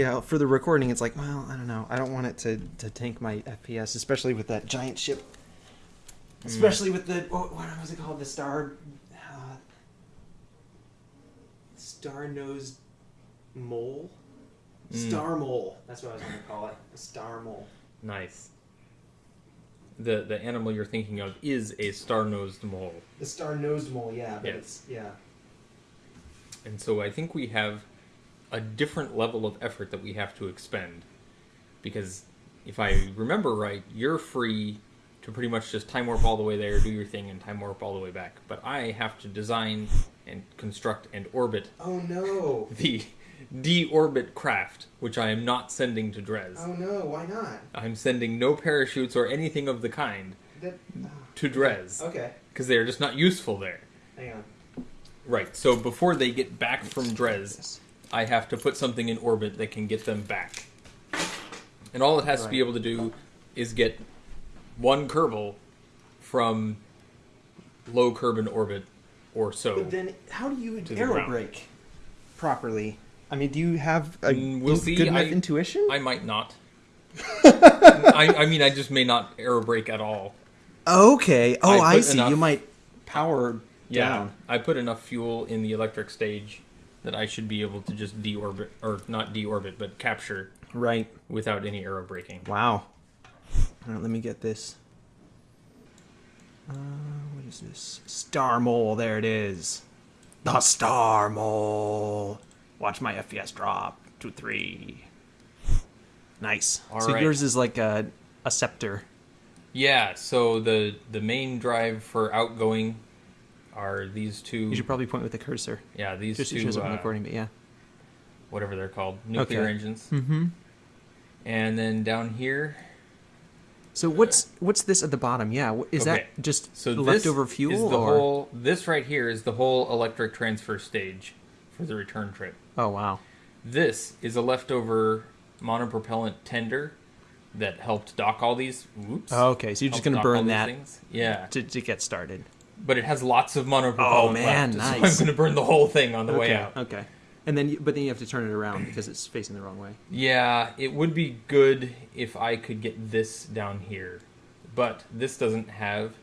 Yeah, for the recording, it's like, well, I don't know. I don't want it to, to tank my FPS, especially with that giant ship. Especially with the what, what was it called? The star, uh, star nosed mole, Mm. star mole. That's what I was going to call it. A star mole. Nice. The the animal you're thinking of is a star-nosed mole. The star nosed mole. Yeah. But Yes. It's, yeah. And so I think we have a different level of effort that we have to expend. Because if I remember right, you're free to pretty much just time warp all the way there, do your thing, and time warp all the way back. But I have to design and construct and orbit Oh no. the deorbit craft, which I am not sending to Dres. Oh no. Why not? I'm sending no parachutes or anything of the kind That. Ah. to Dres Okay. because they are just not useful there. Hang on. Right. So before they get back from Dres, I have to put something in orbit that can get them back. And all it has to be able to do is get one Kerbal from low Kerbin orbit or so. But then, how do you To the arrow ground. properly? I mean, do you have a Mm, we'll good see. enough I- intuition? I might not. I, I mean, I just may not aero brake at all. okay. Oh, I I, see. enough- You might power Yeah, down. I put enough fuel in the electric stage that I should be able to just deorbit, or not deorbit, but capture Right. without any aero braking. Wow. All right, let me get this. Uh, what is this? Star Mole. There it is. The Star Mole. Watch my FPS drop to three. Nice. All so right. yours is like a a scepter. Yeah, so the the main drive for outgoing are these two. You should probably point with the cursor. yeah, these Just it two, shows up on the recording, but yeah. whatever they're called, nuclear Okay. engines. Mm-hmm. And then down here, So what's what's this at the bottom? Yeah, is Okay. that just so this leftover fuel is the or? whole. This right here is the whole electric transfer stage for the return trip. Oh wow. This is a leftover monopropellant tender that helped dock all these. Whoops. Oh, okay, so you're just gonna burn that Things. Yeah, to, to get started. But it has lots of monopropellant Oh, man, left, so nice. I'm going to burn the whole thing on the way out. Okay. And then, you, but then you have to turn it around because it's facing the wrong way. Yeah, it would be good if I could get this down here, but this doesn't have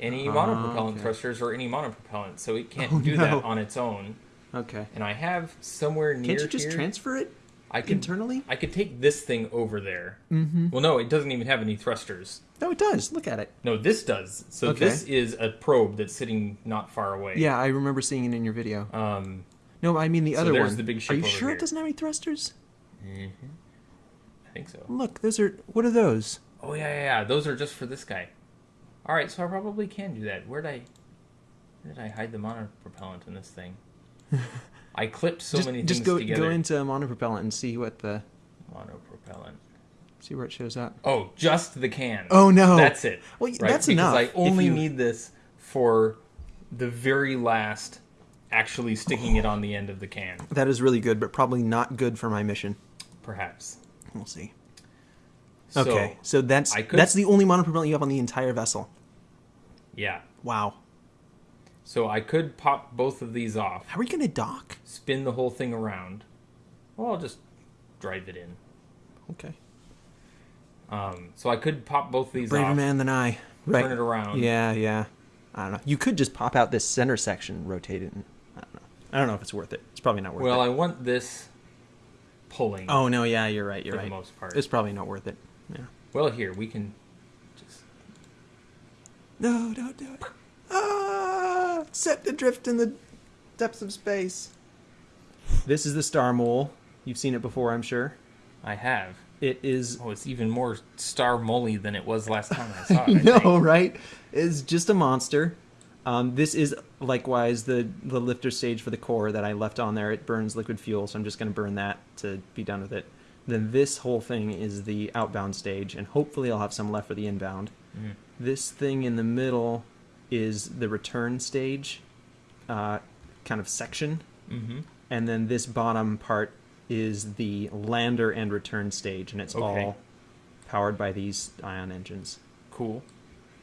any Ah, monopropellant okay. thrusters or any monopropellant, so it can't Oh, do no. that on its own. Okay. And I have somewhere near Can't you just here, transfer it I could internally? I could take this thing over there. Mm-hmm. Well, no, it doesn't even have any thrusters. No, it does. Look at it. No, this does. So Okay. this is a probe that's sitting not far away. Yeah, I remember seeing it in your video. Um. No, I mean the So other there's one. the big Are you sure here. it doesn't have any thrusters? I think so. Look, those are. What are those? Oh yeah, yeah, yeah. Those are just for this guy. All right, so I probably can do that. Where'd I? Where did I hide the monopropellant in this thing? I clipped so just many just things go together. go into monopropellant and see what the monopropellant. see where it shows up. Oh, just the can. Oh no, That's it. Well, right? that's because enough. I only you- need this for the very last, actually sticking it on the end of the can. That is really good, but probably not good for my mission. Perhaps. We'll see. So, Okay, so that's could- that's the only monopropellant you have on the entire vessel. Yeah. Wow. So I could pop both of these off, How are you gonna dock? spin the whole thing around. Well, I'll just drive it in. Okay. Um, so I could pop both of these Braver off, man than I. Right. turn it around. Yeah, yeah. I don't know. You could just pop out this center section, rotate it. And, I don't know. I don't know if it's worth it. It's probably not worth Well, it. Well, I want this pulling Oh no, yeah, you're right. You're for right. the most part. It's probably not worth it. Yeah. Well, here we can just. No, don't do it. Ah, set adrift in the depths of space. This is the star mole. You've seen it before, I'm sure. I have. It is. Oh, it's even more star molly than it was last time I saw it. I no, think. right? It's just a monster. Um, this is likewise the the lifter stage for the core that I left on there. It burns liquid fuel, so I'm just going to burn that to be done with it. Then this whole thing is the outbound stage, and hopefully I'll have some left for the inbound. Mhm. This thing in the middle is the return stage, uh, kind of section, Mhm. and then this bottom part is the lander and return stage, and it's Okay. all powered by these ion engines Cool.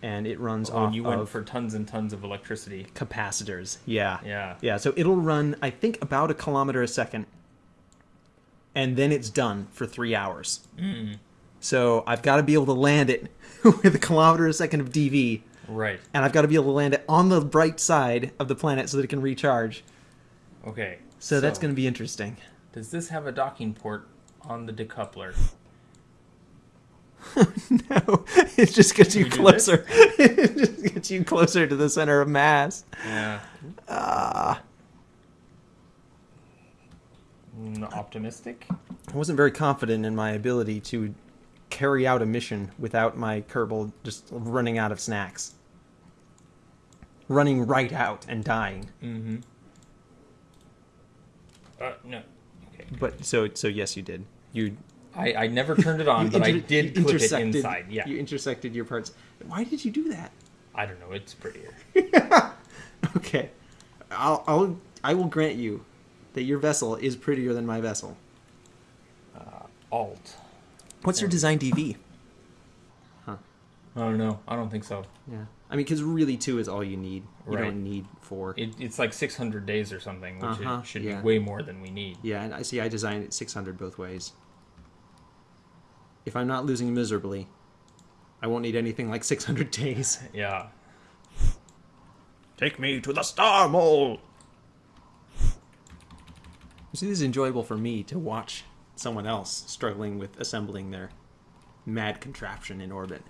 and it runs Oh, off and you went for tons and tons of electricity. capacitors. Yeah. Yeah. Yeah, so it'll run I think about a kilometer a second. and then it's done for three hours. So I've got to be able to land it with a kilometer a second of DV, Right. and I've got to be able to land it on the bright side of the planet so that it can recharge. Okay. So, that's going to be interesting. Does this have a docking port on the decoupler? no, it just gets you closer. it just gets you closer to the center of mass. Yeah. Ah. Mm, optimistic? I wasn't very confident in my ability to carry out a mission without my Kerbal just running out of snacks. Running right out and dying. Mm-hmm. Uh, no. Okay. But so so yes you did. You I, I never turned it on, you but I did clip it inside. Yeah. You intersected your parts. Why did you do that? I don't know. It's prettier. Okay. I'll I'll I will grant you that your vessel is prettier than my vessel. Alt. What's your design DV? Huh. I don't know. I don't think so. Yeah. I mean, because really two is all you need. You Right. don't need four. It, it's like 600 days or something, which Uh-huh, it should yeah. be way more than we need. Yeah, and I see. I designed it 600 both ways. If I'm not losing miserably, I won't need anything like 600 days. Yeah. Take me to the star mole. You see, this is enjoyable for me to watch someone else struggling with assembling their mad contraption in orbit,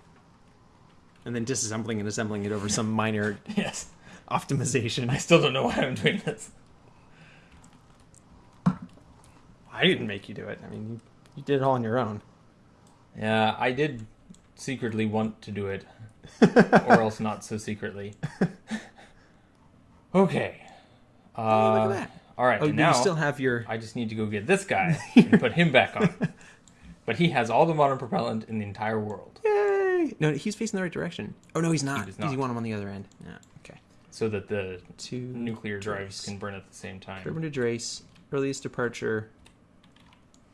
and then disassembling and assembling it over some minor Yes. optimization. I still don't know why I'm doing this. I didn't make you do it. I mean, you, you did it all on your own. Yeah, I did secretly want to do it, or else not so secretly. okay. Uh, look at that. All right, Oh, now you still have your. I just need to go get this guy and put him back on. But he has all the modern propellant in the entire world, Yay! No, he's facing the right direction. Oh no, he's not. does Because you not. want him on the other end. Yeah. Okay. so that the two nuclear drives Dres. can burn at the same time. Kerbin to Dres. Earliest departure.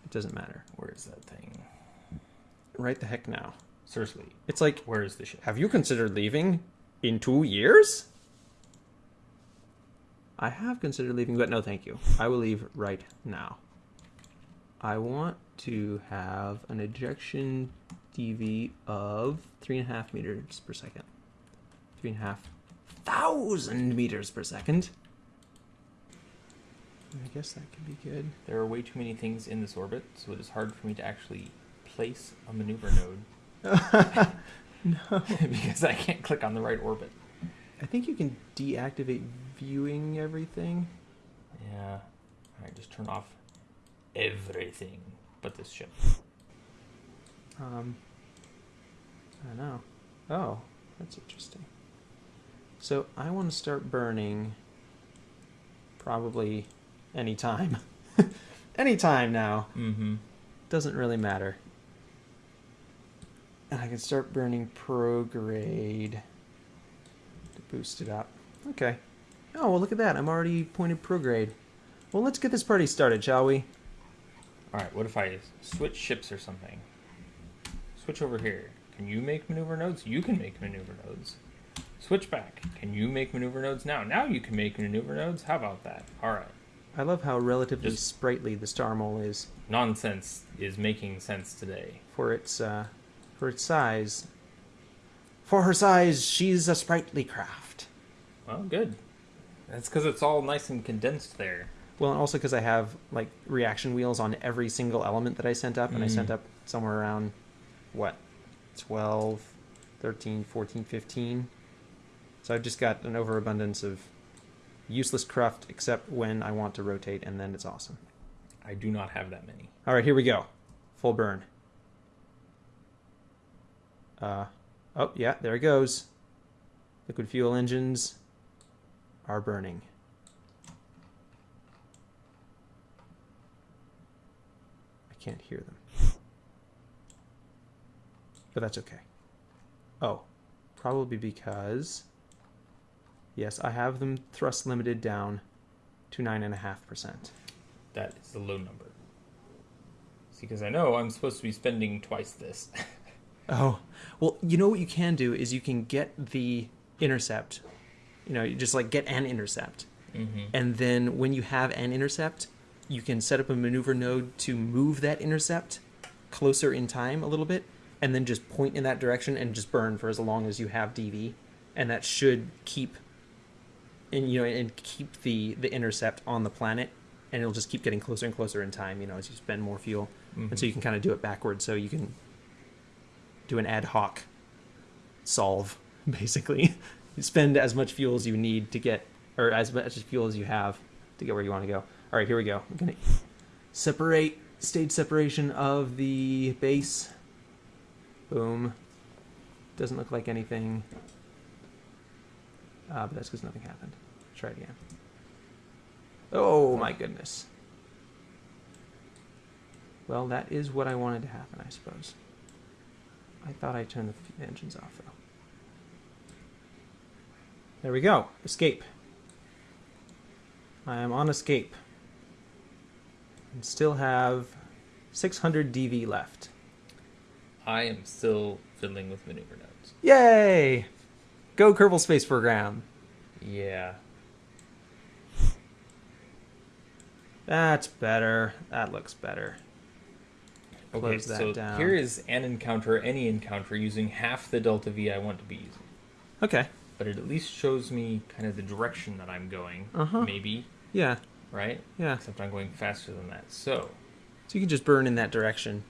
It doesn't matter. Where is that thing? Right the heck now. Seriously, It's like, where is the ship? have you considered leaving in two years? I have considered leaving, but no, thank you. I will leave right now. I want to have an ejection DV of three and a half meters per second. Three and a half thousand meters per second. I guess that could be good. There are way too many things in this orbit, so it is hard for me to actually place a maneuver node. no. because I can't click on the right orbit. I think you can deactivate viewing everything. Yeah. Alright, just turn off everything but this ship. Um, I know. Oh, that's interesting. So I want to start burning probably anytime. anytime now. Mm-hmm. Doesn't really matter. And I can start burning prograde to boost it up. Okay. Oh, well, look at that. I'm already pointed prograde. Well, let's get this party started, shall we? Alright, what if I switch ships or something? Switch over here. Can you make maneuver nodes? You can make maneuver nodes. Switch back. Can you make maneuver nodes now? Now you can make maneuver nodes. How about that? Alright. I love how relatively Just- sprightly the Star Mole is. Nonsense is making sense today. for its uh, for its size. For her size, she's a sprightly craft. Well, good. That's because it's all nice and condensed there. Well, and also because I have like reaction wheels on every single element that I sent up, and I sent Mm. up somewhere around what 12, 13, 14, 15. So I've just got an overabundance of useless craft, except when I want to rotate, and then it's awesome. I do not have that many. All right, here we go. Full burn. Uh, oh yeah, there it goes. Liquid fuel engines are burning. I can't hear them. But that's okay. Oh, probably because yes, I have them thrust limited down to nine and a half percent. That is the low number. See, because I know I'm supposed to be spending twice this. Oh, well, you know what you can do is you can get the intercept. You know, you just like get an intercept. mm-hmm. And then when you have an intercept, you can set up a maneuver node to move that intercept closer in time a little bit, and then just point in that direction and just burn for as long as you have DV, and that should keep, and you know, and keep the the intercept on the planet, and it'll just keep getting closer and closer in time. You know, as you spend more fuel, and so mm-hmm. you can kind of do it backwards, so you can do an ad hoc solve basically. you spend as much fuel as you need to get, or as much fuel as you have to get where you want to go. All right, here we go. I'm gonna separate stage separation of the base. Boom. Doesn't look like anything. Uh, but that's because nothing happened. Try it again. Oh my goodness. Well, that is what I wanted to happen, I suppose. I thought I turned the engines off, though. There we go. Escape. I am on escape. And still have 600 DV left. I am still fiddling with maneuver nodes. Yay! Go Kerbal Space Program. Yeah. That's better. That looks better. Okay, Close that so down. here is an encounter, any encounter, using half the delta V I want to be using. Okay. But it at least shows me kind of the direction that I'm going. Uh-huh. Maybe, Yeah. right? Yeah. Except I'm going faster than that. So, So you can just burn in that direction.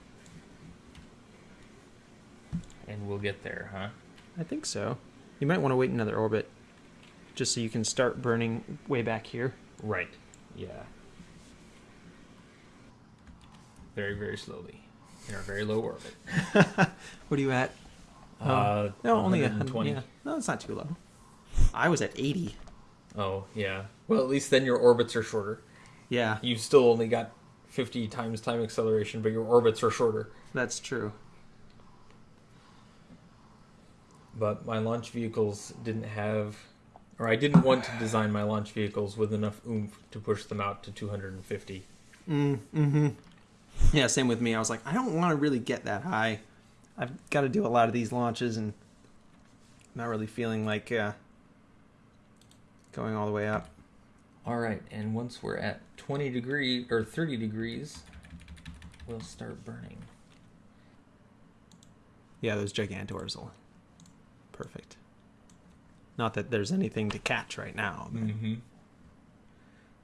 And we'll get there, huh? I think so. You might want to wait another orbit just so you can start burning way back here. Right. Yeah. Very, very slowly. In our very low orbit. What are you at? Oh, Uh, no, only a 120. Yeah. No, it's not too low. I was at 80. Oh, yeah. Well, at least then your orbits are shorter. Yeah, You've still only got 50 times time acceleration, but your orbits are shorter. that's true. But my launch vehicles didn't have, or I didn't want to design my launch vehicles with enough oomph to push them out to 250. Mm, mm-hmm. Yeah, same with me. I was like, I don't want to really get that high. I've got to do a lot of these launches and not really feeling like uh, going all the way up. All right, and once we're at 20 degrees or 30 degrees, we'll start burning. Yeah, those Gigantors will. Perfect. Not that there's anything to catch right now. but- Mm-hmm.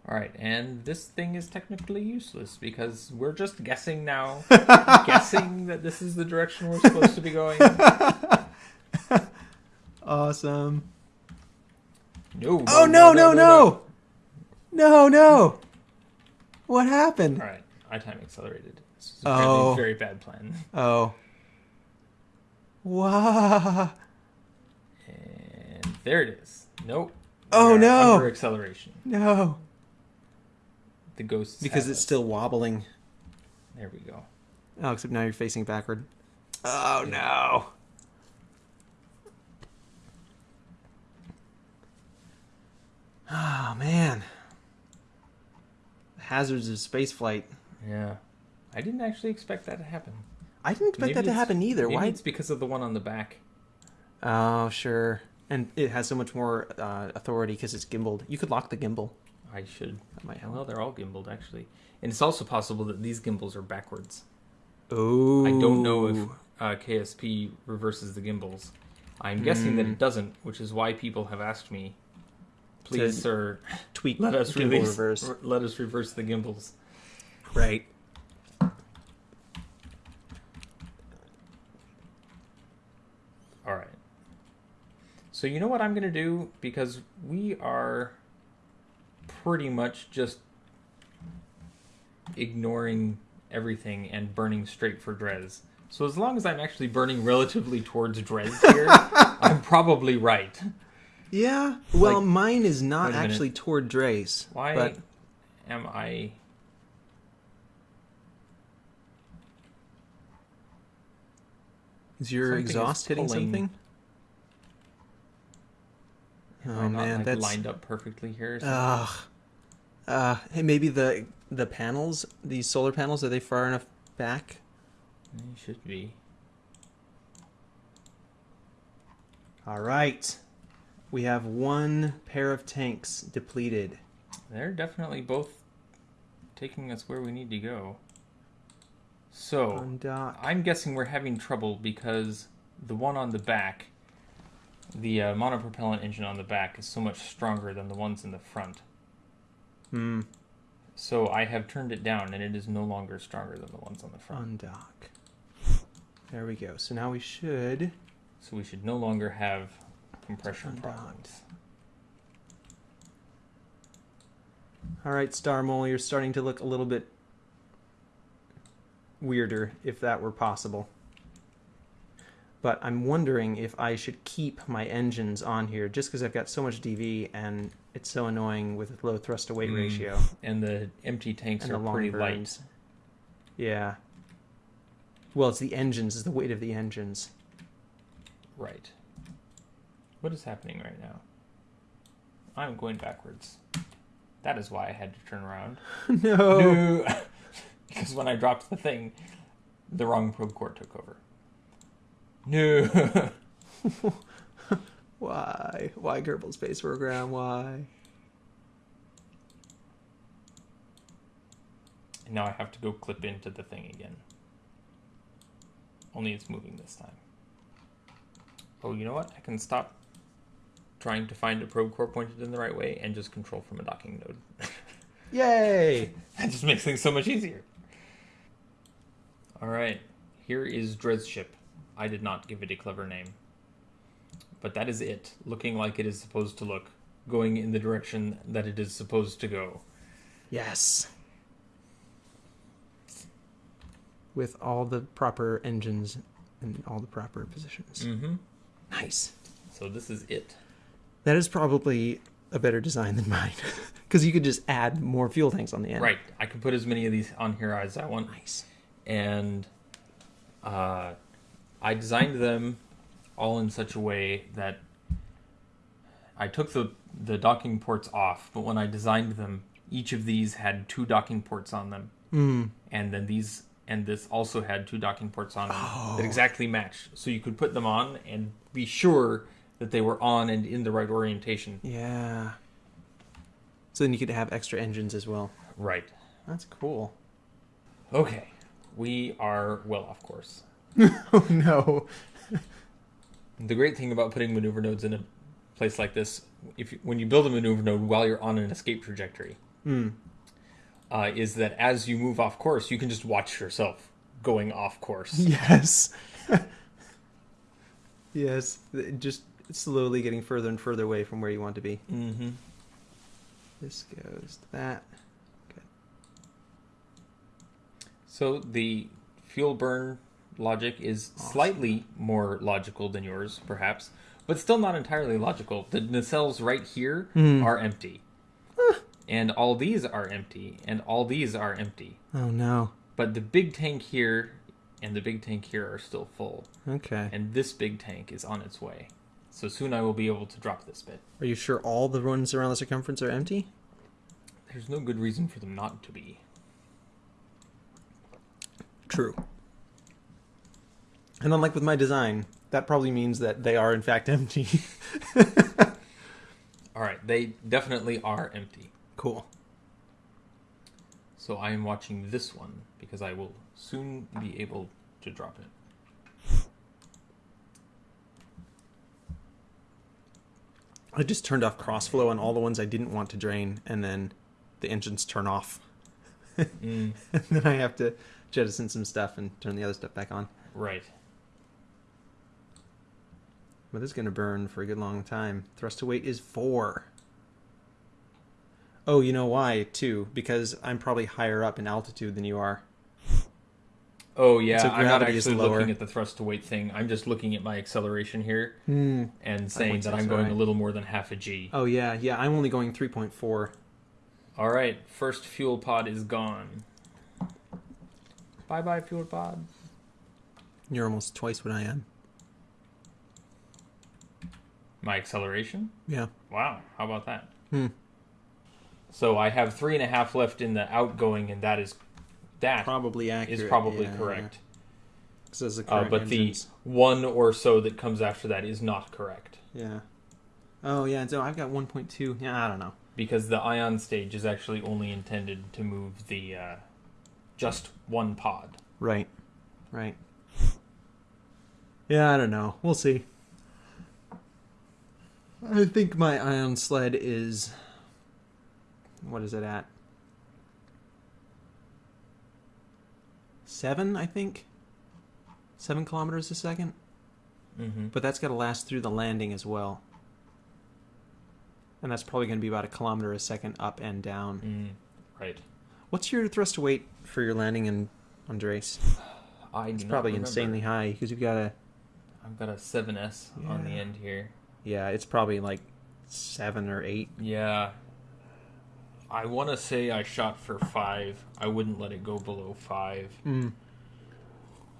All right, and this thing is technically useless because we're just guessing now, guessing that this is the direction we're supposed to be going. Awesome. No. Oh no no no! No no! What happened? All right, I time accelerated. This is apparently Oh. a very bad plan. Oh. Wow. And there it is. Nope. Oh, We no. Under acceleration. No. The ghost. Because it's us. still wobbling. There we go. Oh, except now you're facing backward. Oh no. Oh man. Hazards of spaceflight. Yeah. I didn't actually expect that to happen. I didn't expect Maybe that to happen either. Maybe Why? it's because of the one on the back. Oh, sure. And it has so much more uh, authority because it's gimbaled. You could lock the gimbal. I should. That might Well, they're all gimbaled actually, and it's also possible that these gimbals are backwards. Oh. I don't know if uh, KSP reverses the gimbals. I'm guessing that Hmm. it doesn't, which is why people have asked me, "Please, To- sir, tweak let us release, reverse. r- let us reverse the gimbals." Right. All right. So you know what I'm going to do because we are pretty much just ignoring everything and burning straight for Dres. So as long as I'm actually burning relatively towards Dres here, I'm probably right. Yeah. Well, Like- mine is not Wait a minute. actually toward Dres. Why But am I is your Something is exhaust hitting something? Am Oh I not, man, like, that's lined up perfectly here? Ugh. Uh, hey, maybe the the panels, these solar panels, are they far enough back? They should be. All right. We have one pair of tanks depleted. They're definitely both taking us where we need to go. So. I'm guessing we're having trouble because the one on the back, the uh, monopropellant engine on the back, is so much stronger than the ones in the front. Hmm. So I have turned it down, and it is no longer stronger than the ones on the front. Undock. There we go. So now we should. So we should no longer have compression Undocked. problems. All right, Star Mole, you're starting to look a little bit weirder, if that were possible. But I'm wondering if I should keep my engines on here, just because I've got so much DV and it's so annoying with low thrust to weight Mm. ratio And the empty tanks and are long pretty burns. Yeah. Well, it's the engines, it's the weight of the engines. Right. What is happening right now? I'm going backwards. That is why I had to turn around. no. No. because when I dropped the thing, the wrong probe core took over. No. Why? Why Kerbal Space Program? Why? and now I have to go clip into the thing again. Only it's moving this time. Oh, you know what? I can stop trying to find a probe core pointed in the right way and just control from a docking node. Yay! that just makes things so much easier. All right, here is Dred's ship. I did not give it a clever name. But that is it, looking like it is supposed to look, going in the direction that it is supposed to go. Yes. With all the proper engines and all the proper positions. Mm-hmm. Nice. So this is it. That is probably a better design than mine. Because you could just add more fuel tanks on the end. Right, I can put as many of these on here as I want. Nice. and uh, I designed them all in such a way that I took the the docking ports off, but when I designed them, each of these had two docking ports on them, Mm. and then these and this also had two docking ports on them Oh. that exactly matched, so you could put them on and be sure that they were on and in the right orientation. Yeah. So then you could have extra engines as well. Right. That's cool. Okay. We are well off course. oh no. The great thing about putting maneuver nodes in a place like this, if you, when you build a maneuver node while you're on an escape trajectory, Mm. uh, is that as you move off course, you can just watch yourself going off course. Yes. yes. Just slowly getting further and further away from where you want to be. mm-hmm. This goes to that. So the fuel burn logic is slightly more logical than yours, perhaps, but still not entirely logical. The nacelles right here Hmm. are empty. and all these are empty, and all these are empty. Oh no. But the big tank here and the big tank here are still full. Okay. and this big tank is on its way. So soon I will be able to drop this bit. Are you sure all the ones around the circumference are empty? There's no good reason for them not to be. True. And unlike with my design, that probably means that they are in fact empty. All right, they definitely are empty. cool. So I am watching this one because I will soon be able to drop it. I just turned off crossflow on all the ones I didn't want to drain, and then the engines turn off. Mm, and then I have to jettison some stuff and turn the other stuff back on. right. But this is going to burn for a good long time. Thrust to weight is four. Oh, you know why, too? Because I'm probably higher up in altitude than you are. Oh yeah, So I'm not actually looking at the thrust to weight thing. I'm just looking at my acceleration here Hmm. and saying that I'm going alright. a little more than half a G. Oh, yeah, yeah, I'm only going 3.4. All right, first fuel pod is gone. Bye bye, fuel pod. You're almost twice what I am. My acceleration? Yeah. Wow, how about that? Hmm. So I have three and a half left in the outgoing, and that is that Probably accurate. is probably yeah, correct. Yeah. are Uh, but the one or so that comes after that is not correct. Yeah. Oh, yeah, so I've got 1.2. Yeah, I don't know. because the ion stage is actually only intended to move the uh, just one pod. Right. Right. Yeah, I don't know. We'll see. I think my ion sled is. What is it at? Seven, I think. Seven kilometers a second. Mm-hmm. But that's got to last through the landing as well. And that's probably going to be about a kilometer a second up and down. Mm, right. What's your thrust to weight for your landing in Andres? I It's probably remember. insanely high because you've got a. I've got a 7S on the end here. Yeah, it's probably like seven or eight. Yeah. I want to say I shot for five. I wouldn't let it go below five. Mm.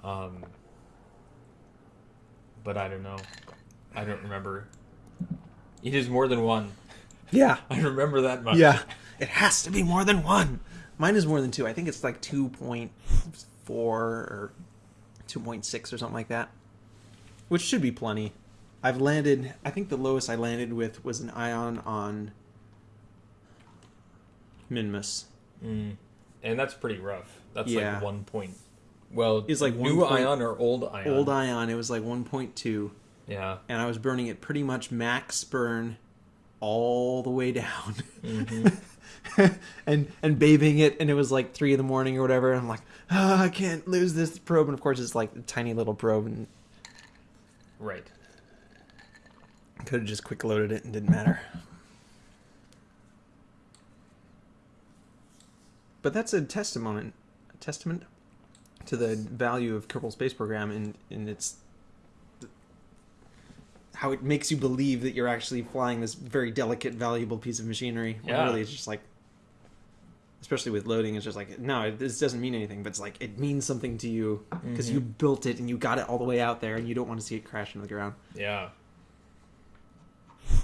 Um, but I don't know. I don't remember. It is more than one. Yeah. I remember that much. Yeah. It has to be more than one. Mine is more than two. I think it's like 2.4 or 2.6 or something like that. Which should be plenty. I've landed, I think the lowest I landed with was an ion on Minmus. Mm. And that's pretty rough. That's Yeah. like one point. Well, It's like new point- ion or old ion. Old ion, it was like 1.2. Yeah. And I was burning it pretty much max burn all the way down. hmm and and bathing it and it was like three in the morning or whatever and i'm like oh, i can't lose this probe and of course it's like a tiny little probe and right. Could have just quick loaded it and didn't matter but that's a testament a testament to the value of kerbal space program and and its how it makes you believe that you're actually flying this very delicate valuable piece of machinery Yeah. really it's just like especially with loading it's just like no this doesn't mean anything but it's like it means something to you because mm-hmm. you built it and you got it all the way out there and you don't want to see it crash into the ground Yeah.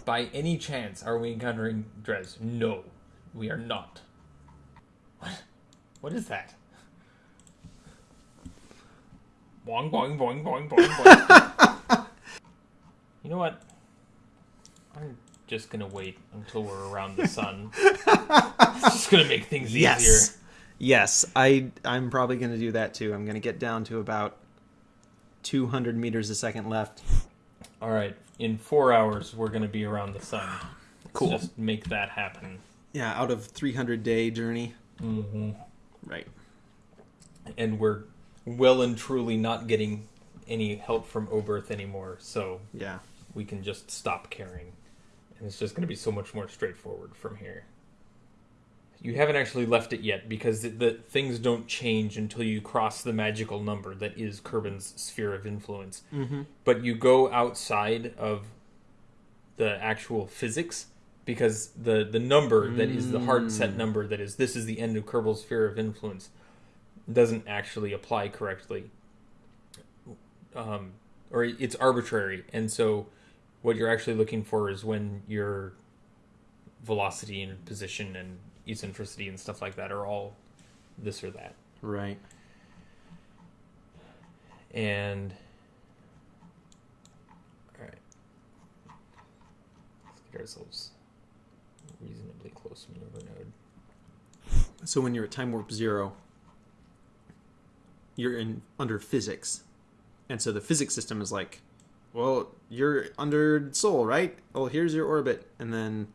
By any chance, are we encountering Dres? No, we are not. What? What is that? Boing, boing, boing, boing, boing, boing. you know what? I'm just gonna wait until we're around the sun. it's just gonna make things easier. yes yes i i'm probably going to do that too i'm going to get down to about 200 meters a second left All right, in four hours, we're gonna be around the sun. Let's Cool. Just make that happen. yeah out of 300 day journey Mm-hmm. right and we're well and truly not getting any help from Oberth anymore, so yeah we can just stop caring. And it's just going to be so much more straightforward from here. You haven't actually left it yet because the, the things don't change until you cross the magical number that is Kerbin's sphere of influence. mm-hmm. But you go outside of the actual physics because the the number that is the hard set Mm. number that is this is the end of Kerbal's sphere of influence doesn't actually apply correctly. Um, or it's arbitrary, and so what you're actually looking for is when your velocity and position and eccentricity and stuff like that are all this or that. right. And all right, let's get ourselves reasonably close to maneuver node. so when you're at time warp zero you're in under physics. And so the physics system is like well you're under soul right? Well here's your orbit. And then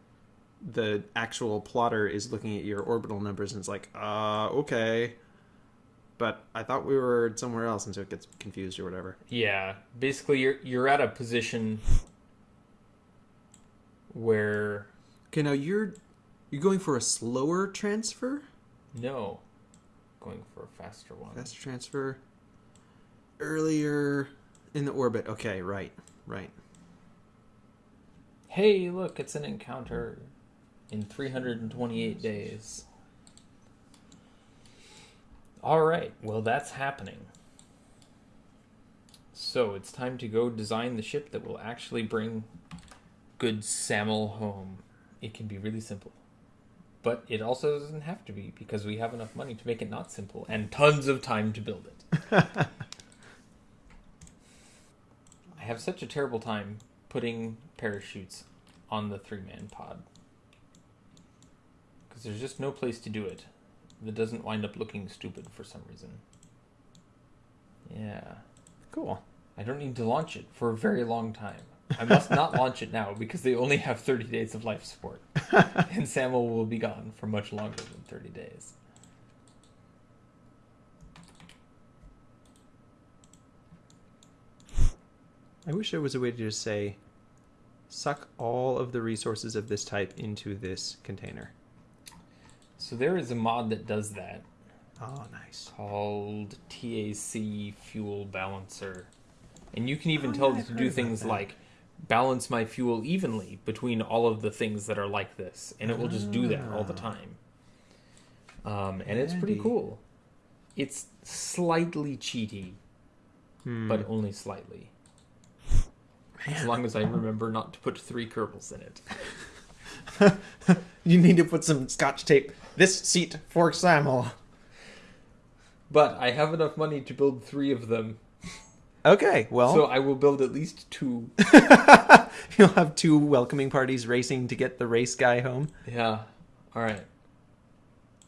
the actual plotter is looking at your orbital numbers and it's like uh okay. But i thought we were somewhere else and so it gets confused or whatever. Yeah, basically you're you're at a position where okay now you're you're going for a slower transfer? No, going for a faster one. faster transfer. Earlier in the orbit. Okay right right. Hey, look, it's an encounter in 328 days. All right, well, that's happening. So it's time to go design the ship that will actually bring good Samuel home. It can be really simple. But it also doesn't have to be because we have enough money to make it not simple and tons of time to build it. I have such a terrible time putting parachutes on the three man pod. Because there's just no place to do it that doesn't wind up looking stupid for some reason. Yeah. Cool. I don't need to launch it for a very long time. I must not launch it now because they only have 30 days of life support. and Samuel will be gone for much longer than 30 days. I wish there was a way to just say, suck all of the resources of this type into this container. So there is a mod that does that Oh, nice. called TAC Fuel Balancer. And you can even Oh, tell yeah, it to do things that. like balance my fuel evenly between all of the things that are like this. And it will just do that all the Ah. time. Um, and it's pretty cool. It's slightly cheaty, Hmm. but only slightly. As long as I remember not to put three Kerbals in it. you need to put some scotch tape. This seat for Samuel. But I have enough money to build three of them, Okay, well, so I will build at least two. you'll have two welcoming parties racing to get the race guy home. Yeah. All right.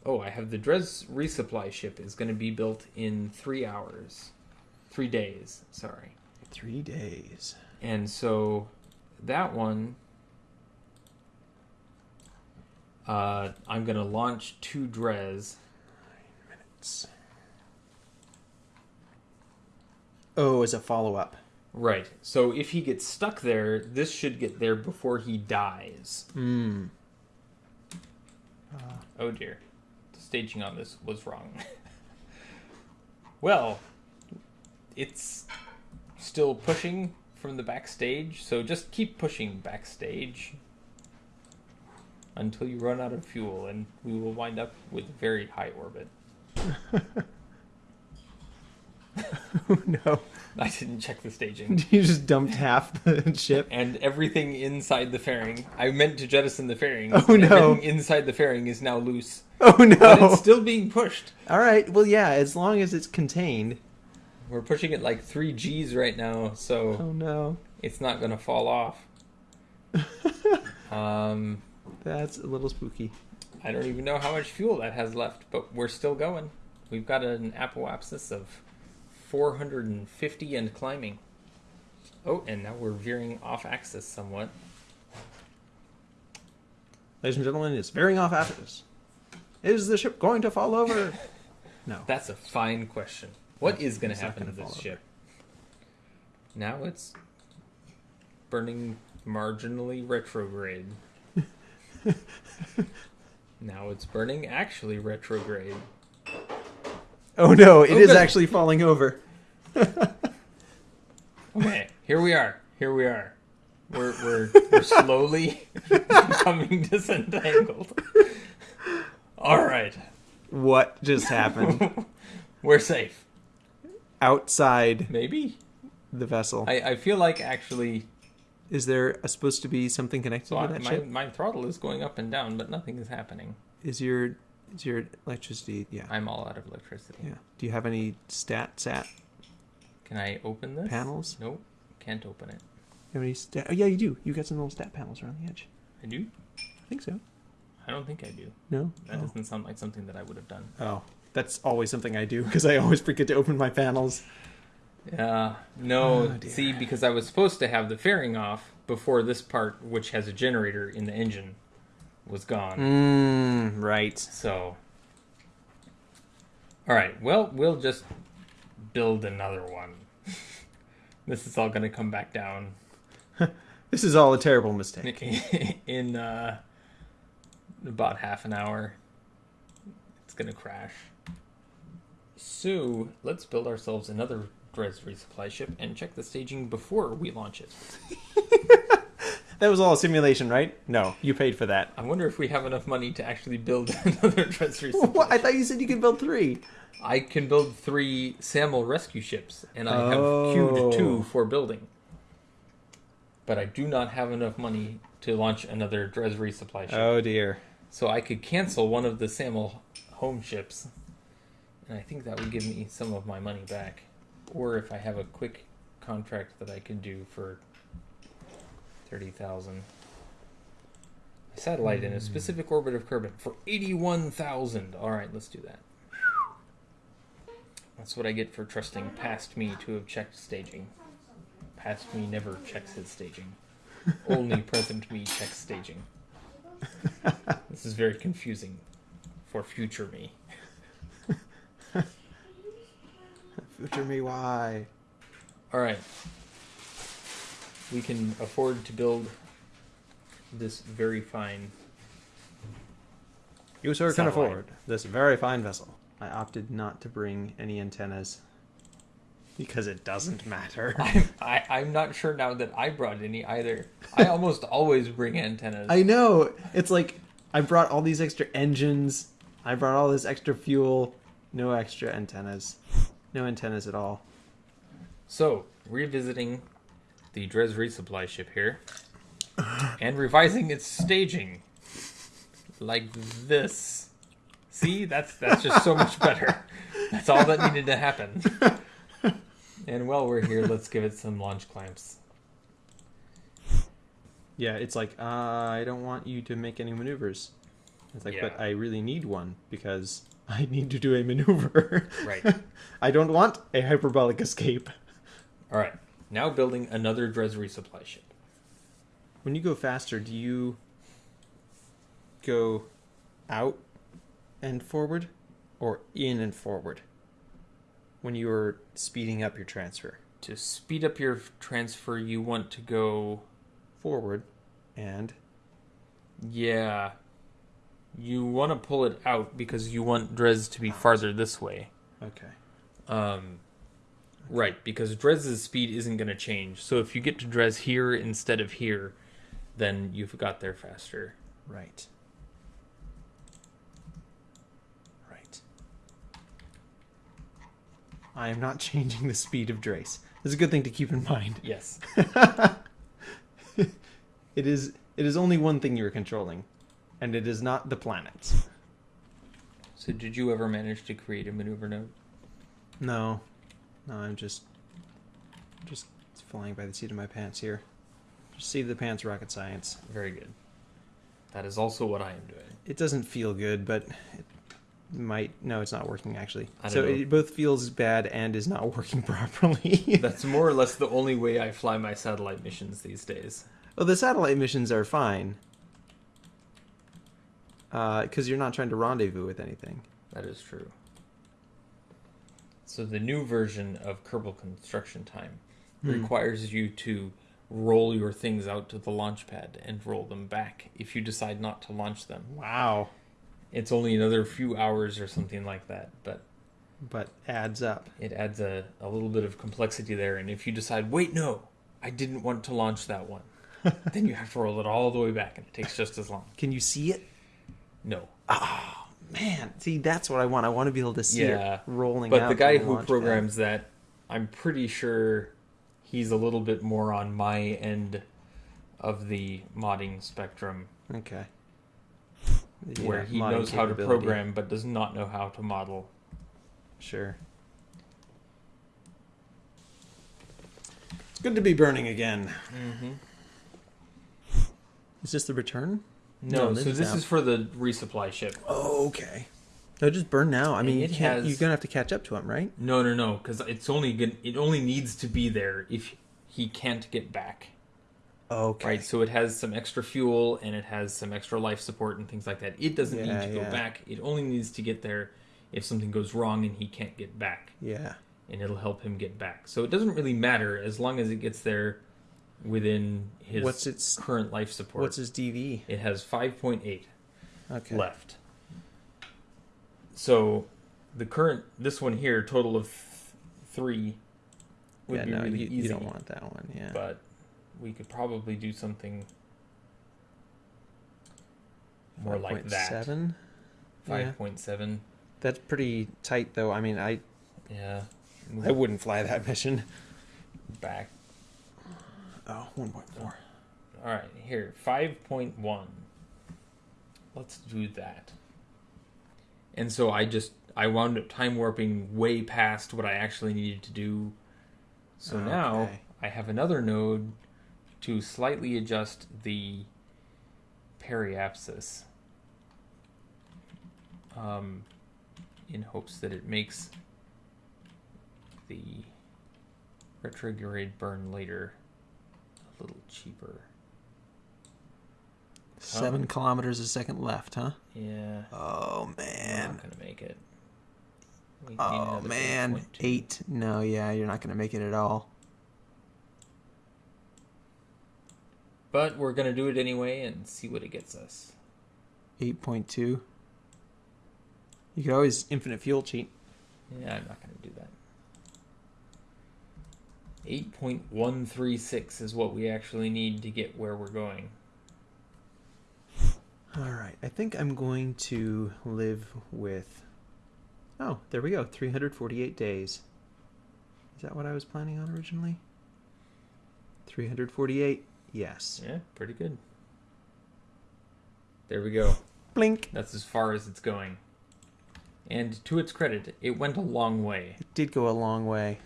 Oh, I have the Dres resupply ship is going to be built in three hours, three days. Sorry. Three days. And so that one, uh, I'm going to launch to Dres. It's... Oh, as a follow up. Right. So if he gets stuck there, this should get there before he dies. Hmm. Oh dear. The staging on this was wrong. well, it's still pushing from the backstage, so just keep pushing backstage until you run out of fuel, and we will wind up with very high orbit. Oh no. I didn't check the staging. You just dumped half the ship. And everything inside the fairing, I meant to jettison the fairing. Oh, no. Everything inside the fairing is now loose. Oh But no. it's still being pushed. All right. Well, yeah, as long as it's contained. We're pushing it like 3 Gs right now, so. Oh no. it's not going to fall off. um, That's a little spooky. I don't even know how much fuel that has left, but we're still going. We've got an apoapsis of 450 and climbing. Oh, and now we're veering off axis somewhat. Ladies and gentlemen, it's veering off axis. Is the ship going to fall over? No. That's a fine question. What is going to happen to this ship? Now it's burning marginally retrograde. now it's burning actually retrograde. Oh no, it Oh, is good. actually falling over. Okay, here we are. Here we are. We're we're we're slowly becoming disentangled. All right, What just happened? we're safe. Outside Maybe. the vessel. I, I feel like actually, Is there a, supposed to be something connected so to I, that my ship? my throttle is going up and down, but nothing is happening. Is your is your electricity? Yeah. I'm all out of electricity. Yeah. Do you have any stats at? Can I open this? panels? Nope, can't open it. You have any stat? Oh yeah, you do. You got some little stat panels around the edge. I do. I think so. I don't think I do. No. That oh. doesn't sound like something that I would have done. oh, that's always something I do because I always forget to open my panels. Yeah, no. Oh, see, because I was supposed to have the fairing off before this part, which has a generator in the engine, was gone. Mmm. Right. So, all right. Well, we'll just build another one. this is all going to come back down This is all a terrible mistake. in uh, about half an hour. It's going to crash. So let's build ourselves another Resupply ship and check the staging before we launch it. That was all a simulation, right? No, you paid for that. I wonder if we have enough money to actually build another resupply. What? I thought you said you could build three. I can build three Samuel rescue ships, and I have Oh. queued two for building. But I do not have enough money to launch another Dres resupply ship. Oh dear. So I could cancel one of the Samuel home ships, and I think that would give me some of my money back. Or if I have a quick contract that I can do for thirty thousand. satellite in a hmm. specific orbit of Kerbin for 81,000. All right, let's do that. That's what I get for trusting past me to have checked staging. Past me never checks his staging. Only present me checks staging. This is very confusing for future me. Future me, why? All right. We can afford to build this very fine. You sir can afford this very fine vessel. I opted not to bring any antennas because it doesn't matter. I'm, I, I'm not sure now that I brought any either. I almost always bring antennas. I know. It's like I brought all these extra engines. I brought all this extra fuel. No extra antennas. No antennas at all. So, revisiting the Dres resupply ship here and revising its staging like this. See, that's that's just so much better. That's all that needed to happen. And while we're here, let's give it some launch clamps. Yeah, it's like uh, I don't want you to make any maneuvers. It's like, but I really need one because I need to do a maneuver. Right. I don't want a hyperbolic escape. All right, now building another Dres resupply ship. When you go faster, do you go out and forward or in and forward when you are speeding up your transfer? To speed up your transfer, you want to go Forward and Yeah. You want to pull it out because you want Dres to be farther this way. okay. Um, right, because Dres's speed isn't going to change. So if you get to Dres here instead of here, then you've got there faster. Right. Right. I am not changing the speed of Dres. It's a good thing to keep in mind. Yes. It is it is only one thing you're controlling, and it is not the planets. So did you ever manage to create a maneuver node? No. No, I'm just just flying by the seat of my pants here. Just see the pants rocket science. Very good. That is also what I am doing. It doesn't feel good, but it might no, it's not working actually. So know. it both feels bad and is not working properly. That's more or less the only way I fly my satellite missions these days. Well, the satellite missions are fine. Because you're not trying to rendezvous with anything. That is true. So the new version of Kerbal Construction Time Hmm. requires you to roll your things out to the launch pad and roll them back if you decide not to launch them. Wow. It's only another few hours or something like that, but But adds up. it adds a, a little bit of complexity there. And if you decide, wait, no, I didn't want to launch that one, then you have to roll it all the way back and it takes just as long. Can you see it? No. Ah man, see, that's what I want. I want to be able to see Yeah. it rolling But the guy who launch pad. programs that, I'm pretty sure he's a little bit more on my end of the modding spectrum, Okay. where he knows how to program but does not know how to model. Sure. It's good to be burning again. Mm-hmm. Is this the return? No, No, so this is this now. is for the resupply ship. Oh, okay. No, just burn now. I mean, you it can't, has- you're gonna have to catch up to him, right? No, no, no, because it's only good. It only needs to be there if he can't get back. Okay. Right, so it has some extra fuel and it has some extra life support and things like that. It doesn't Yeah, need to go back. It only needs to get there if something goes wrong and he can't get back. Yeah. and it'll help him get back. So it doesn't really matter as long as it gets there within his What's its- current life support. What's his DV? it has 5.8 Okay. left. So the current this one here total of 3 would yeah, be no, really you, easy. you don't want that one. Yeah. But we could probably do something more like that. 5.7? Yeah. 5.7. That's pretty tight, though. I mean, I Yeah. I wouldn't fly that mission. back. Oh, 1.4. All right, here, 5.1. Let's do that. And so I just I wound up time warping way past what I actually needed to do. So now I have another node to slightly adjust the periapsis. Um, in hopes that it makes the retrograde burn later a little cheaper. Seven kilometers a second left, huh? Yeah. Oh We're man. not gonna make it. Oh man. Eight. No, yeah, you're not gonna make it at all. But we're gonna do it anyway and see what it gets us. Eight point two. You could always infinite fuel cheat. Yeah, I'm not gonna do that. Eight point one three six is what we actually need to get where we're going. All right. I think I'm going to live with. Oh, there we go. 348 days. Is that what I was planning on originally? 348. Yes. Yeah, pretty good. There we go. Blink. That's as far as it's going. And to its credit, it went a long way, It did go a long way.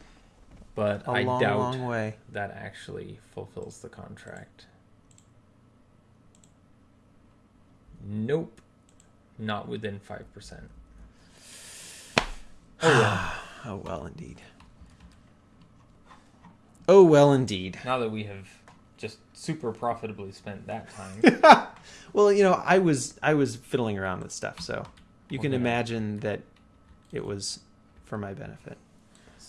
But A I long, doubt long way. that actually fulfills the contract. Nope. Not within 5%. Oh well. Oh well, indeed. Oh well, indeed. now that we have just super profitably spent that time, Well, you know, I was I was fiddling around with stuff, so you We're can imagine that it was for my benefit.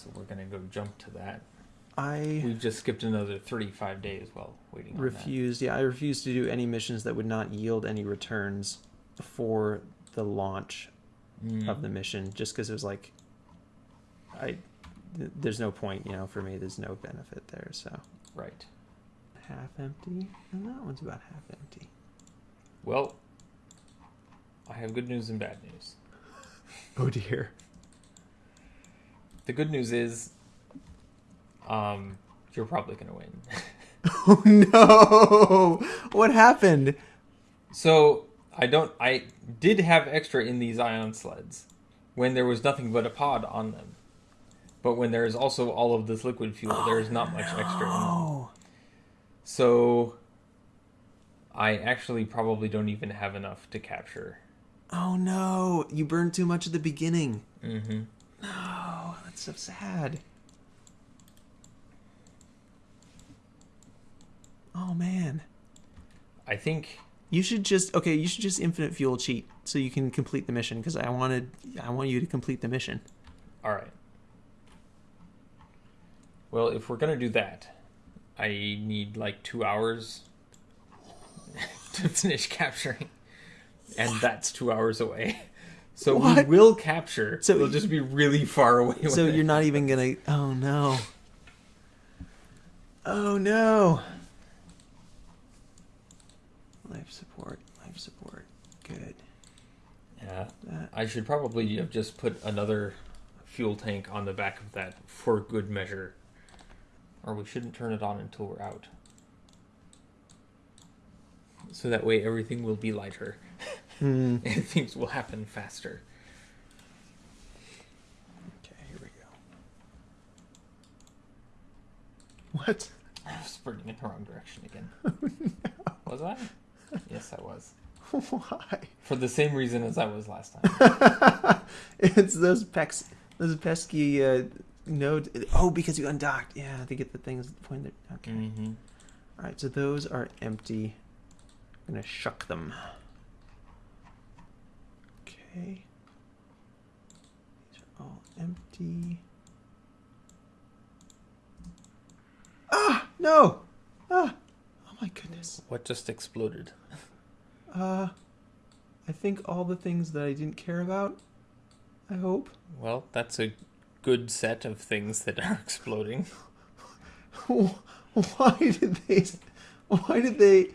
So we're gonna go jump to that. I We've just skipped another 35 days while waiting on refused. Yeah, I refused to do any missions that would not yield any returns before the launch. Mm. of the mission, just because it was like, I th- there's no point, you know, for me. There's no benefit there. So Right. half empty, and that one's about half empty. Well, I have good news and bad news. Oh dear. The good news is, um, you're probably gonna win. Oh no! What happened? so I don't. I did have extra in these ion sleds when there was nothing but a pod on them. But when there is also all of this liquid fuel, there is not much extra in them. Oh. So I actually probably don't even have enough to capture. Oh no! You burned too much at the beginning. Mm-hmm. No, that's so sad. Oh man. I think You should just okay. You should just infinite fuel cheat so you can complete the mission because I wanted I want you to complete the mission. All right. Well, if we're gonna do that, I need like two hours to finish capturing, and that's two hours away. So What? we will capture. So we'll just be really far away. So you're not even gonna. Oh no. Oh no. Life support. Life support. Good. Yeah, That. I should probably have just put another fuel tank on the back of that for good measure, or we shouldn't turn it on until we're out. So that way everything will be lighter. Hmm. and things will happen faster. Okay. Here we go. What? I was sprinting in the wrong direction again. Was I? Yes, I was. Why? For the same reason as I was last time. it's those pex, those pesky uh, nodes. Oh, because you undocked. Yeah, to get the things pointed. Okay. mm-hmm. All right. So those are empty. I'm gonna shuck them. Okay. These are all empty. Ah no! Ah! Oh my goodness. What just exploded? Uh, I think all the things that I didn't care about. I hope. Well, that's a good set of things that are exploding. why did they? Why did they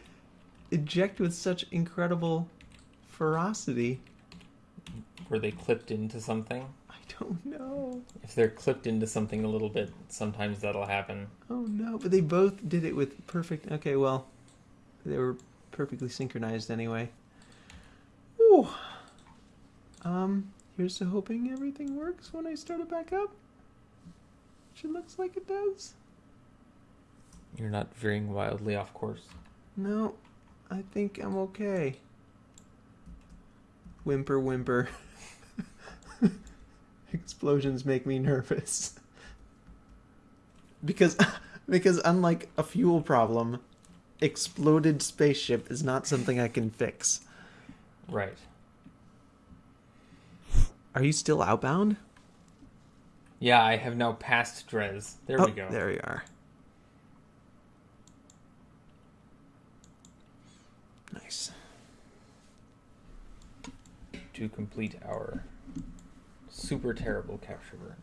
eject with such incredible ferocity? Were they clipped into something? I don't know. If they're clipped into something a little bit, sometimes that'll happen. Oh no! But they both did it with perfect. Okay, well, they were perfectly synchronized anyway. Ooh. Um. Here's to hoping everything works when I start it back up. Which it looks like it does. You're not veering wildly off course. No. I think I'm okay. Whimper, whimper. Explosions make me nervous. Because, because unlike a fuel problem, exploded spaceship is not something I can fix. Right. Are you still outbound? Yeah, I have now passed Dres. There oh, we go. There we are. Nice. To complete our super terrible capture burn.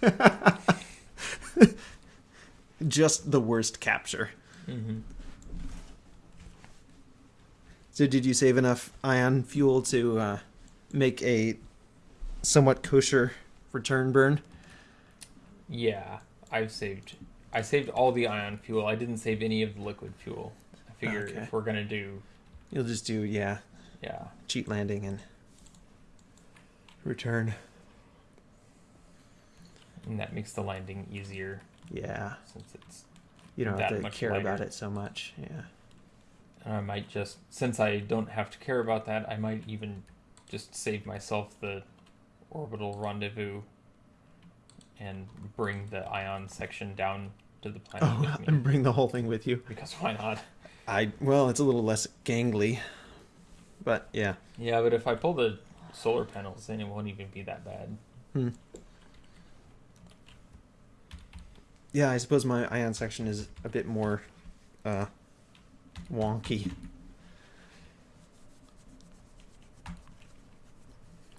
Just the worst capture. Mm-hmm. So, did you save enough ion fuel to uh, make a somewhat kosher return burn? Yeah, I've saved. I saved all the ion fuel. I didn't save any of the liquid fuel. I figure Okay. if we're gonna do, You'll just do, yeah, yeah, cheat landing and return. and that makes the landing easier Yeah, since it's. you don't That have to care about it so much. Yeah. And I might just, since I don't have to care about that, I might even just save myself the orbital rendezvous and bring the ion section down to the planet Oh, with me. and bring the whole thing with you. Because why not? I well, it's a little less gangly, but yeah. Yeah, but if I pull the solar panels, then it won't even be that bad. Hmm. Yeah, I suppose my ion section is a bit more uh, wonky.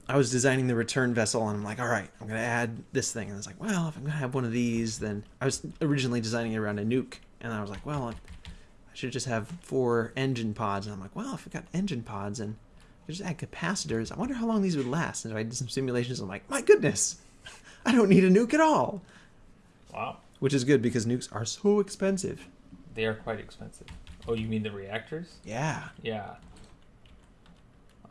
I was designing the return vessel, and I'm like, all right, I'm gonna add this thing, and I was like, well, if I'm gonna have one of these, then I was originally designing it around a nuke, and I was like, well, I should just have four engine pods, and I'm like, well, if I've got engine pods and just add capacitors, I wonder how long these would last. And I did some simulations. I'm like, my goodness, I don't need a nuke at all, Wow. which is good because nukes are so expensive. They are quite expensive. Oh, you mean the reactors? Yeah, Yeah.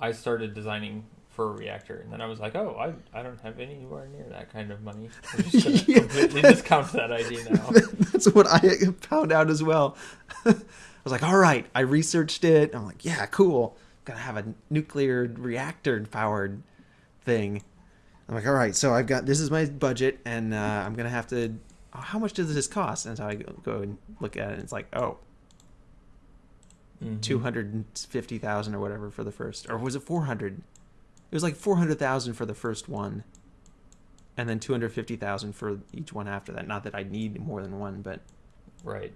I started designing for a reactor, and then I was like, oh, I, I don't have anywhere near that kind of money. I'm just going to Yeah. completely discount that idea now. that's what I found out as well. I was like, all right, I researched it. I'm like, yeah, cool. Gonna have a nuclear reactor powered thing. I'm like, all right, so I've got this is my budget, and uh, I'm gonna have to. oh, how much does this cost? And so I go, go and look at it, and it's like, oh, Mhm. two hundred and fifty thousand or whatever for the first, or was it four hundred? It was like four hundred thousand for the first one, and then two hundred fifty thousand for each one after that. Not that I need more than one, but Right.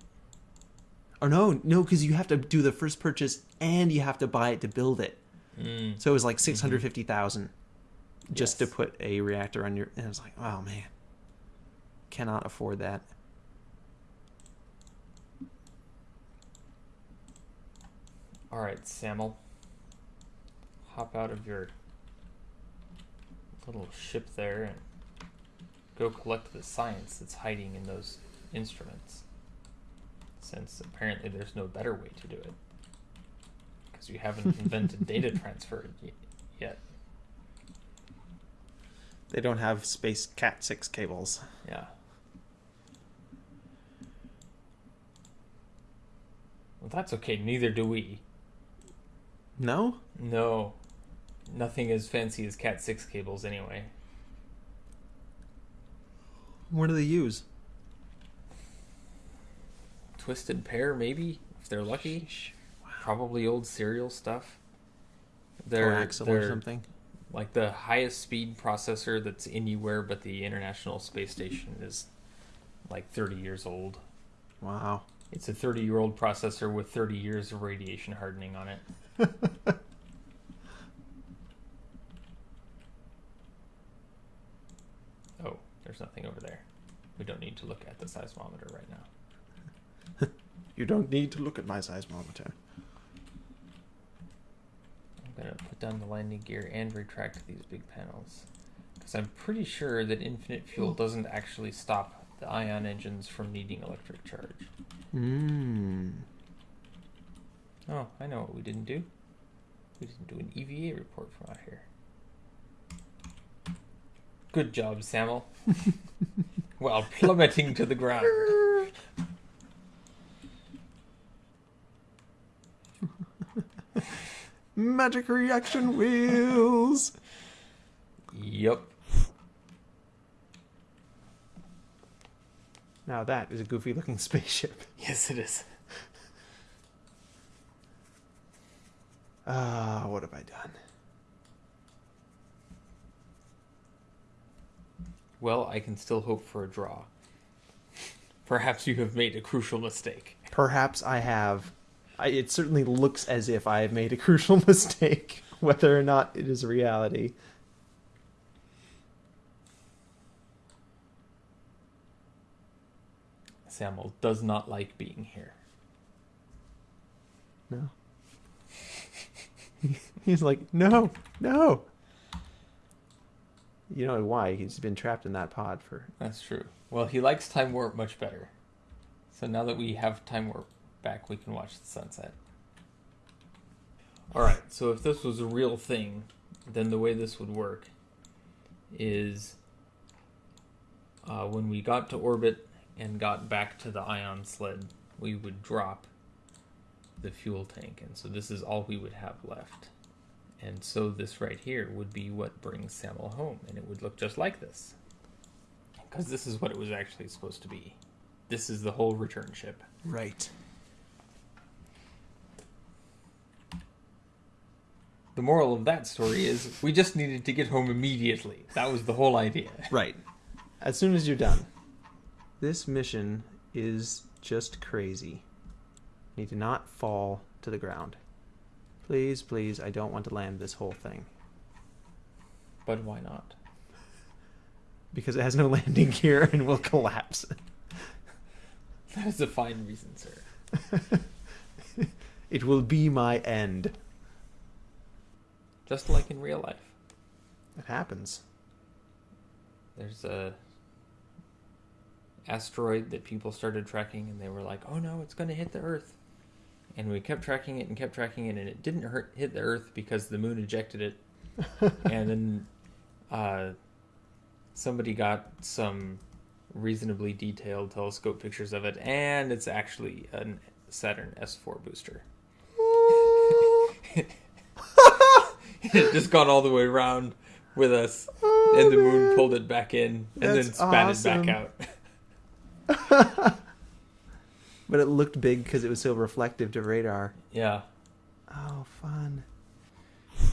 Or no, no, because you have to do the first purchase and you have to buy it to build it. Mm. So it was like six hundred fifty thousand just to put a reactor on your. And I was like, oh man, cannot afford that. All right, Samuel. Hop out of your little ship there and go collect the science that's hiding in those instruments. Since apparently there's no better way to do it. Because you haven't invented data transfer y- yet. They don't have space Cat six cables. Yeah. Well, that's okay. Neither do we. No, No. Nothing as fancy as Cat 6 cables, anyway. what do they use? Twisted pair, maybe, if they're lucky. Probably old serial stuff. They're, Coaxial or they're something. like the highest speed processor that's anywhere but the International Space Station is like 30 years old. Wow. It's a 30 year old processor with 30 years of radiation hardening on it. oh, there's nothing over there. We don't need to look at the seismometer right now. You don't need to look at my seismometer. I'm gonna put down the landing gear and retract these big panels. Because I'm pretty sure that infinite fuel doesn't actually stop the ion engines from needing electric charge. Mmm. Oh, I know what we didn't do. We didn't do an EVA report from out here. Good job, Samuel. While plummeting to the ground. Magic reaction wheels. Yep. Now that is a goofy looking spaceship. Yes, it is. Ah, what have I done? Well, I can still hope for a draw. Perhaps you have made a crucial mistake. Perhaps I have. I, it certainly looks as if I have made a crucial mistake, whether or not it is a reality. Samuel does not like being here. No. He's like, no, no. You know why? He's been trapped in that pod for. That's true. Well, he likes time warp much better. So now that we have time warp back, we can watch the sunset. All right. So if this was a real thing, then the way this would work is uh, when we got to orbit and got back to the ion sled, we would drop the fuel tank, and so this is all we would have left. And so this right here would be what brings Samuel home, and it would look just like this. Because this is what it was actually supposed to be. This is the whole return ship. Right. The moral of that story is we just needed to get home immediately. That was the whole idea. Right. As soon as you're done. This mission is just crazy. Need to not fall to the ground. Please, please, I don't want to land this whole thing. But why not? Because it has no landing gear and will collapse. That is a fine reason, sir. It will be my end. Just like in real life. It happens. There's a asteroid that people started tracking and they were like, "Oh no, it's going to hit the earth." And we kept tracking it and kept tracking it and it didn't hurt, hit the earth because the moon ejected it. and then uh, somebody got some reasonably detailed telescope pictures of it and it's actually a Saturn S4 booster. it just gone all the way around with us oh, and the moon pulled it back in and then That's spat awesome. it back out. But it looked big because it was so reflective to radar. Yeah. Oh, fun.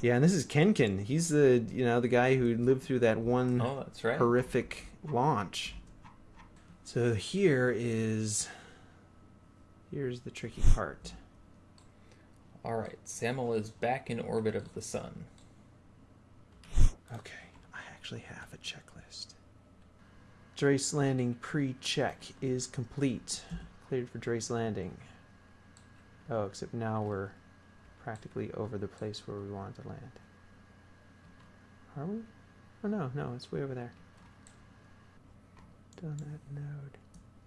Yeah, and this is Kenkin. He's the you know the guy who lived through that one Oh, that's right. horrific launch. So here is here's the tricky part. All right. Samuel is back in orbit of the sun. Okay, I actually have a checklist. Dres landing pre-check is complete. Cleared for Dres landing. Oh, except now we're practically over the place where we wanted to land. Are we? Oh no, no, it's way over there. Done that node.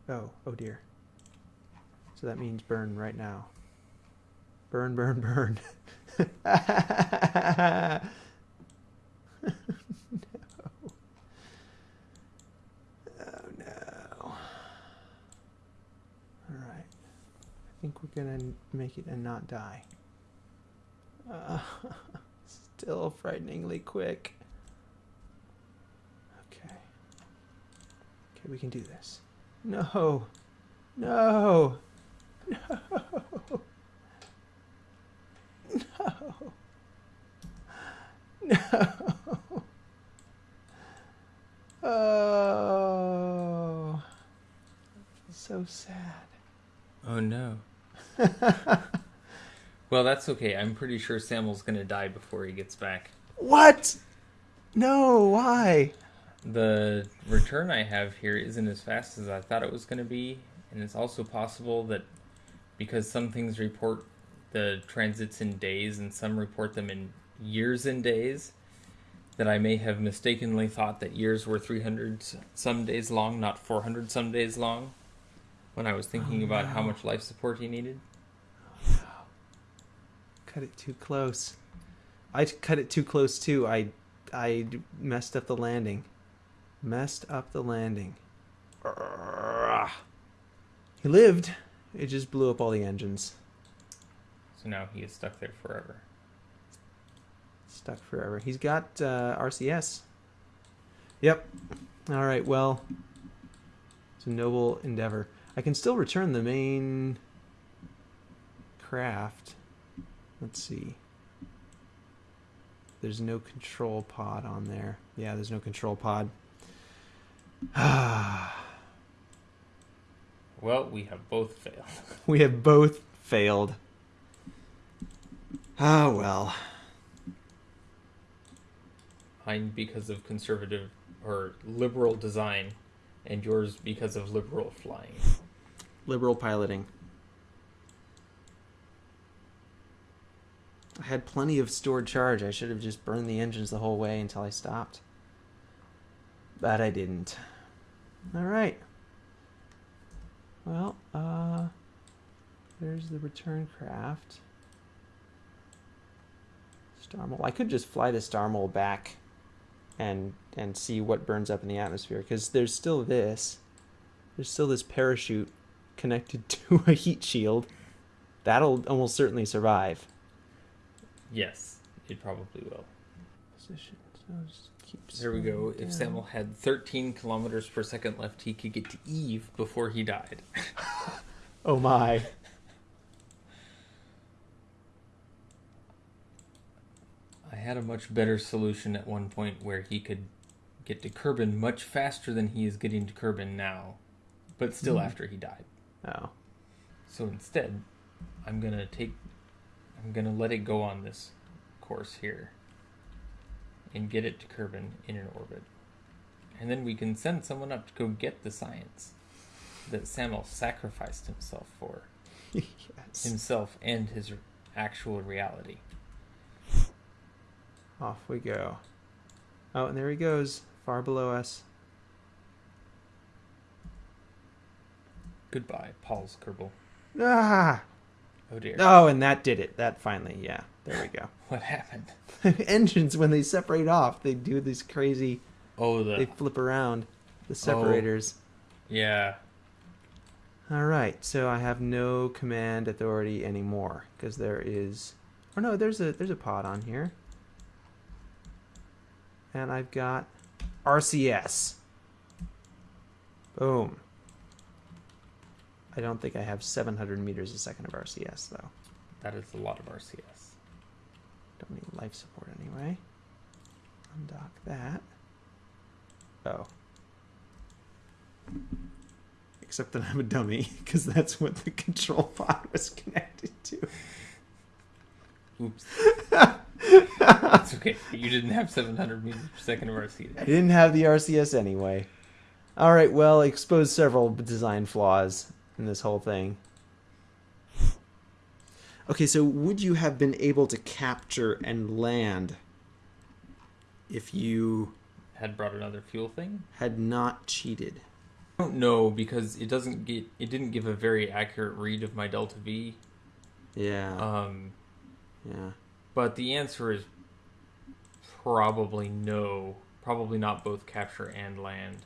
Oh, oh dear. So that means burn right now. Burn, burn, burn. No. Oh no. Alright. I think we're gonna make it and not die. Uh, still frighteningly quick. Okay. Okay, we can do this. No! No! No! No! No! Oh, so sad. Oh no. well, that's okay. I'm pretty sure Samuel's gonna die before he gets back. What? No, why? The return I have here isn't as fast as I thought it was gonna be, and it's also possible that because some things report the transits in days and some report them in years and days, that I may have mistakenly thought that years were 300 some days long, not 400 some days long, when I was thinking Oh, about how much life support he needed. Cut it too close. I cut it too close too. I I messed up the landing. Messed up the landing. He lived. It just blew up all the engines. So now he is stuck there forever. stuck forever. He's got uh, RCS. Yep. All right. Well, it's a noble endeavor. I can still return the main craft. Let's see. There's no control pod on there. Yeah, there's no control pod. Well, we have both failed. we have both failed. Ah, well. Mine because of conservative or liberal design, and yours because of liberal flying. Liberal piloting. I had plenty of stored charge. I should have just burned the engines the whole way until I stopped. But I didn't. All right. Well, uh, there's the return craft. Star Mole. I could just fly the Star Mole back and and see what burns up in the atmosphere because there's still this. There's still this parachute connected to a heat shield. That'll almost certainly survive. Yes, it probably will. Position. So just There we go. slowing If down. Samuel had 13 kilometers per second left, he could get to Eve before he died. Oh my. Had a much better solution at one point where he could get to Kerbin much faster than he is getting to Kerbin now, but still Mhm. after he died. Oh. So instead, I'm gonna take, I'm gonna let it go on this course here, and get it to Kerbin in an orbit, and then we can send someone up to go get the science that Samuel sacrificed himself for, yes. himself and his actual reality. Off we go. Oh, and there he goes, far below us. Goodbye, Paul's Kerbal. Ah! Oh dear. Oh, and that did it. That finally, yeah. There we go. What happened? Engines, when they separate off, they do these crazy. Oh, the They flip around the separators. Oh, yeah. All right, so I have no command authority anymore because there is. Oh no, there's a there's a pod on here, and I've got RCS. Boom. I don't think I have 700 meters a second of RCS though. That is a lot of RCS. Don't need life support anyway. Undock that. Oh. Except that I'm a dummy, because that's what the control pod was connected to. Oops. It's okay. You didn't have 700 meters per second of RCS. I didn't have the RCS anyway. Alright, well, I exposed several design flaws in this whole thing. Okay, so would you have been able to capture and land if you Had brought another fuel thing. had not cheated? I don't know because it doesn't get. It didn't give a very accurate read of my delta V. Yeah. Um, yeah. But the answer is probably no. Probably not both capture and land.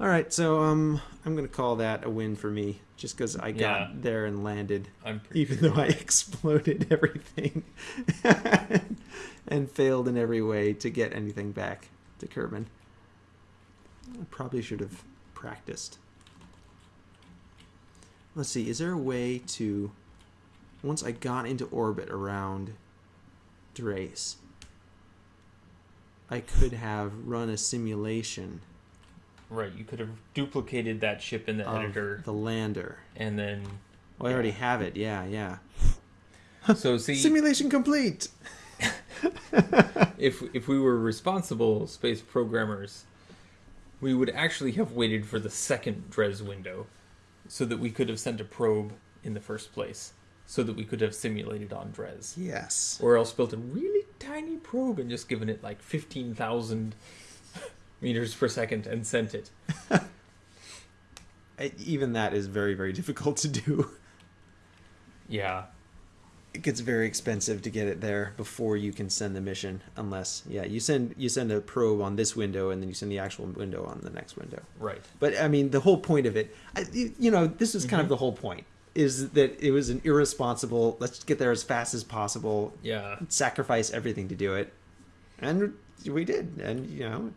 All right, so um, I'm gonna call that a win for me, just because I got Yeah. there and landed, even sure. though I exploded everything and failed in every way to get anything back to Kerbin. I probably should have practiced. Let's see, is there a way to, once I got into orbit around Dres, I could have run a simulation Right. You could have duplicated that ship in the editor, the lander. and then. Well, I already have it. Yeah, yeah. So see, Simulation complete. if if we were responsible space programmers, we would actually have waited for the second Dres window, so that we could have sent a probe in the first place, so that we could have simulated on Dres, Yes. or else built a really tiny probe and just given it like fifteen thousand meters per second and sent it. Even that is very, very difficult to do. Yeah, It gets very expensive to get it there before you can send the mission. Unless, yeah, you send you send a probe on this window and then you send the actual window on the next window. right. But I mean, the whole point of it, I, you, know, this is kind of Mhm. the whole point, is that it was an irresponsible. Let's get there as fast as possible. Yeah, Sacrifice everything to do it. And we did. And, you know,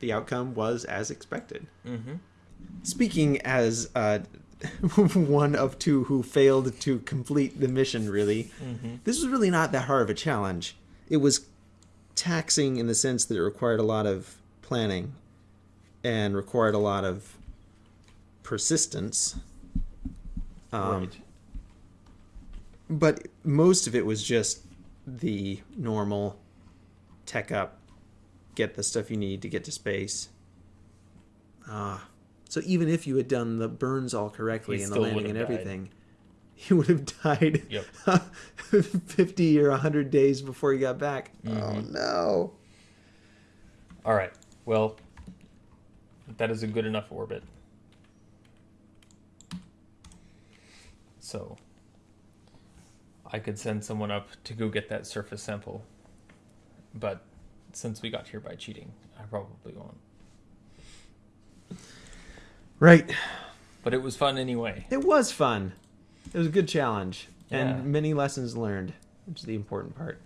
the outcome was as expected. Mm-hmm. Speaking as uh, one of two who failed to complete the mission, really, Mm-hmm. this was really not that hard of a challenge. It was taxing in the sense that it required a lot of planning and required a lot of persistence. Um, right. But most of it was just the normal tech up, get the stuff you need to get to space. Ah. So even if you had done the burns all correctly He and the landing and everything, you would have died Yep. 50 or 100 days before you got back. Oh Mhm. no. All right. Well, that is a good enough orbit. So, I could send someone up to go get that surface sample. But since we got here by cheating, I probably won't. Right. But it was fun anyway. It was fun. It was a good challenge Yeah. and many lessons learned, which is the important part.